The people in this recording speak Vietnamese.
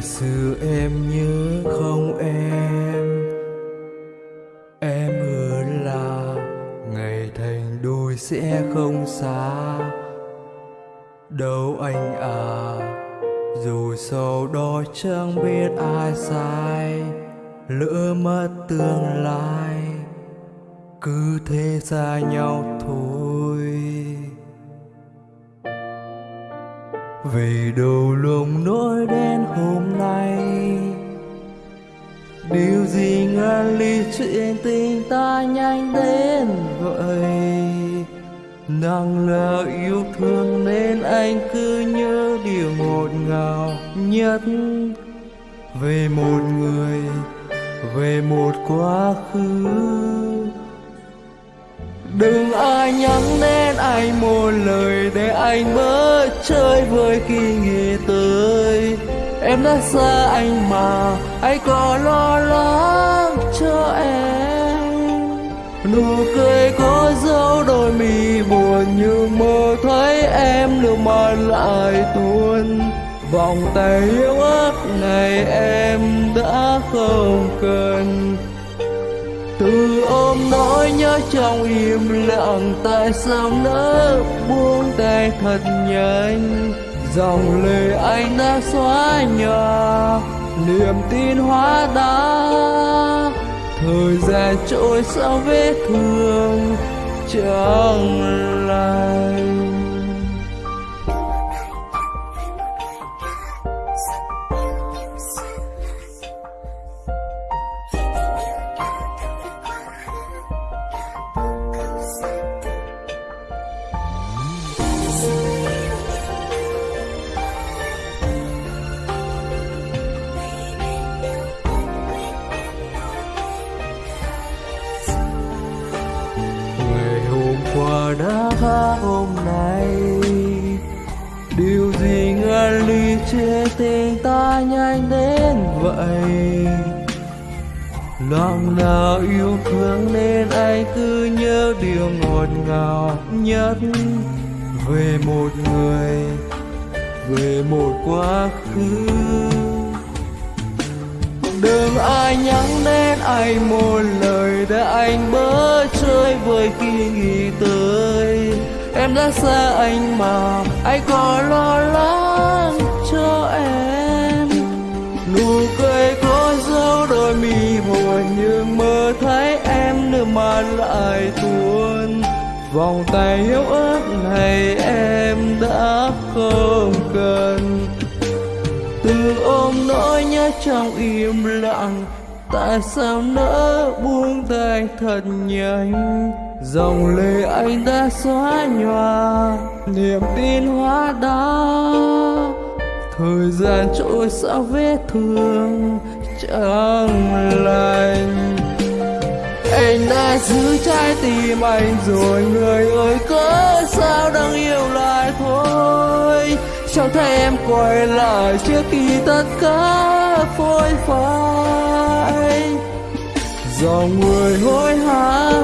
ngày xưa em nhớ không em. Em hứa là ngày thành đôi sẽ không xa. Đâu anh à dù sau đó chẳng biết ai sai, lỡ mất tương lai, cứ thế xa nhau thôi. Vì đầu lòng nỗi đen hôm nay, điều gì ngăn ly chuyện tình ta nhanh đến vậy? Nàng là yêu thương nên anh cứ nhớ điều ngọt ngào nhất về một người, về một quá khứ. Đừng ai nhắc đến anh một lời để anh bớt chơi vơi khi nghĩ tới. Em đã xa anh mà, anh còn lo lắng cho em. Nụ cười có dấu đôi mi buồn nhưng mơ, thấy em nước mắt lại tuôn. Vòng tay yêu ớt này em đã không cần từ ôm nói nhớ trong im lặng, tại sao nỡ buông tay thật nhanh? Dòng lời anh đã xóa nhòa, niềm tin hóa đá. Thời gian trôi sau vết thương, chẳng lành. Tha hôm nay. Điều gì ngăn ly chia tình ta nhanh đến vậy? Lòng nào yêu thương nên anh cứ nhớ điều ngọt ngào nhất về một người, về một quá khứ. Đừng ai nhắc đến anh một lời để anh bớt chơi vơi khi nghĩ tới. Em đã xa anh mà anh còn lo lắng cho em. Nụ cười có dấu đôi mi buồn nhưng mơ thấy em nước mắt lại tuôn. Vòng tay yếu ớt này em đã không cần. Từ ôm nỗi nhớ trong im lặng tại sao nỡ buông tay thật nhanh? Dòng lệ anh đã xóa nhòa, niềm tin hóa đá. Thời gian trôi sao vết thương chẳng lành. Anh đã giữ trái tim anh rồi, người ơi, cớ sao đang yêu lại thôi? cho em quay lại trước khi tất cả phôi phai. Dòng người hối hả